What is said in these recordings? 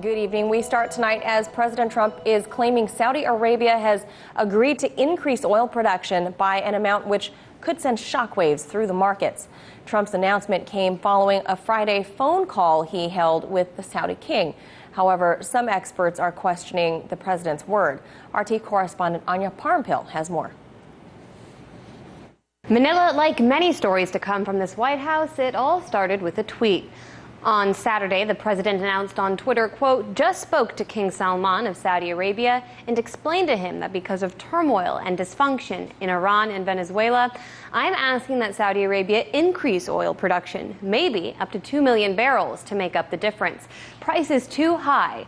Good evening. We start tonight as President Trump is claiming Saudi Arabia has agreed to increase oil production by an amount which could send shockwaves through the markets. Trump's announcement came following a Friday phone call he held with the Saudi king. However, some experts are questioning the president's word. RT correspondent Anya Parampil has more. Manila, like many stories to come from this White House, it all started with a tweet. On Saturday, the president announced on Twitter, quote, just spoke to King Salman of Saudi Arabia and explained to him that because of turmoil and dysfunction in Iran and Venezuela, I'm asking that Saudi Arabia increase oil production, maybe up to 2 million barrels to make up the difference. Price is too high.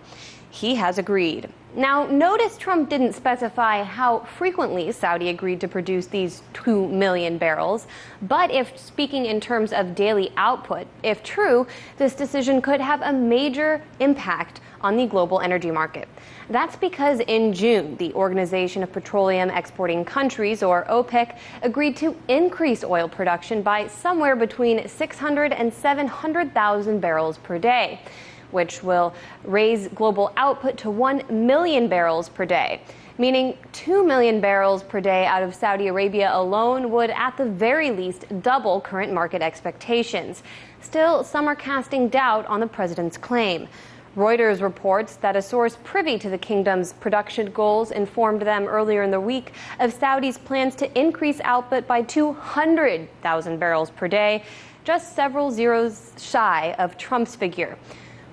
He has agreed. Now, notice Trump didn't specify how frequently Saudi agreed to produce these 2 million barrels. But if speaking in terms of daily output, if true, this decision could have a major impact on the global energy market. That's because in June, the Organization of Petroleum Exporting Countries, or OPEC, agreed to increase oil production by somewhere between 600 and 700,000 barrels per day which will raise global output to 1 million barrels per day meaning 2 million barrels per day out of Saudi Arabia alone would at the very least double current market expectations. Still, some are casting doubt on the president's claim. Reuters reports that a source privy to the kingdom's production goals informed them earlier in the week of Saudi's plans to increase output by 200,000 barrels per day, just several zeros shy of Trump's figure.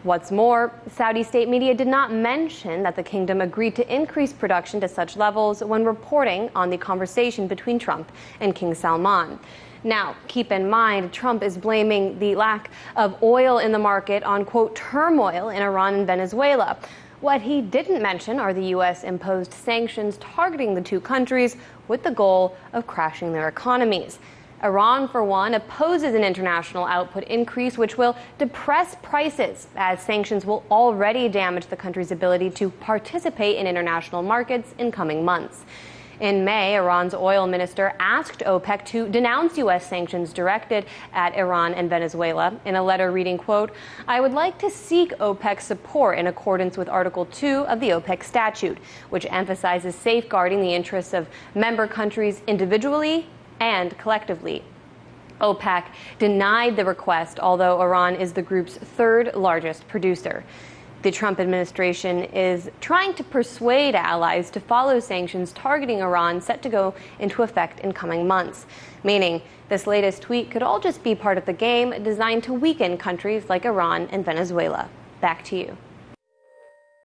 What's more, Saudi state media did not mention that the kingdom agreed to increase production to such levels when reporting on the conversation between Trump and King Salman. Now, keep in mind, Trump is blaming the lack of oil in the market on, quote, turmoil in Iran and Venezuela. What he didn't mention are the U.S. imposed sanctions targeting the two countries with the goal of crashing their economies. Iran, for one, opposes an international output increase, which will depress prices, as sanctions will already damage the country's ability to participate in international markets in coming months. In May, Iran's oil minister asked OPEC to denounce U.S. sanctions directed at Iran and Venezuela in a letter reading, quote, I would like to seek OPEC's support in accordance with Article 2 of the OPEC statute, which emphasizes safeguarding the interests of member countries individually and collectively. OPEC denied the request, although Iran is the group's third largest producer. The Trump administration is trying to persuade allies to follow sanctions targeting Iran set to go into effect in coming months, meaning this latest tweet could all just be part of the game designed to weaken countries like Iran and Venezuela. Back to you.